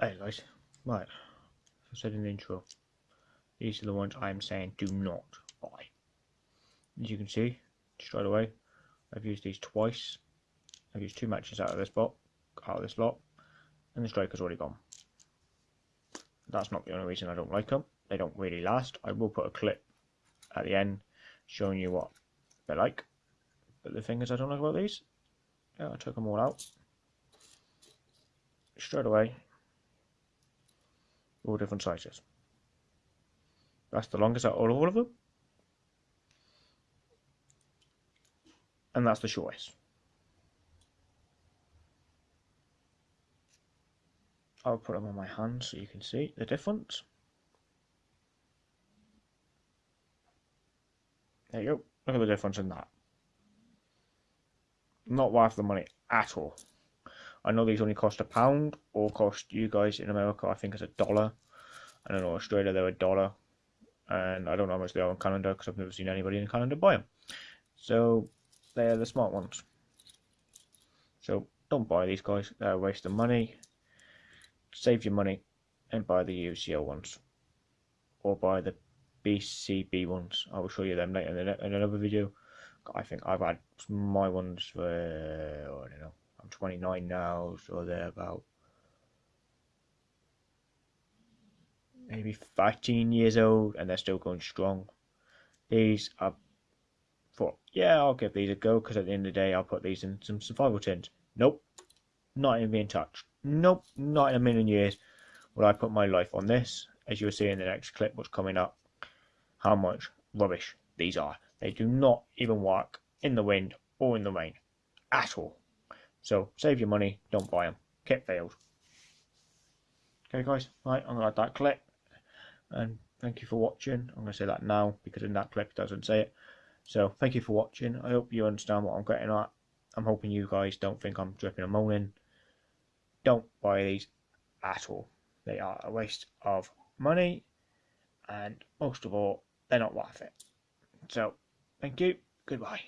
Hey guys, right, I said in the intro, these are the ones I'm saying do not buy. As you can see, straight away, I've used these twice. I've used two matches out of this lot, out of this lot, and the striker's already gone. That's not the only reason I don't like them. They don't really last. I will put a clip at the end showing you what they're like. But the thing is I don't like about these, yeah, I took them all out. Straight away, all different sizes. That's the longest out of all of them. And that's the shortest. I'll put them on my hand so you can see the difference. There you go. Look at the difference in that. Not worth the money at all. I know these only cost a pound or cost you guys in America, I think it's a dollar. I don't know, Australia they're a dollar. And I don't know how much they are in Canada because I've never seen anybody in Canada buy them. So they're the smart ones. So don't buy these guys, they're a waste of money. Save your money and buy the UCO ones. Or buy the BCB ones. I will show you them later in another video. I think I've had my ones for, I don't know, I'm 29 now, so they're about maybe 13 years old and they're still going strong. These are thought, yeah, I'll give these a go because at the end of the day, I'll put these in some survival tins. Nope, not even being touched. Nope, not in a million years will I put my life on this. As you'll see in the next clip, what's coming up, how much rubbish these are. They do not even work in the wind or in the rain at all. So save your money, don't buy them. Kit failed. Okay guys, right, I'm going to add that clip. And thank you for watching. I'm going to say that now because in that clip it doesn't say it. So thank you for watching. I hope you understand what I'm getting at. I'm hoping you guys don't think I'm dripping and moaning. Don't buy these at all. They are a waste of money. And most of all, they're not worth it. So, thank you. Goodbye.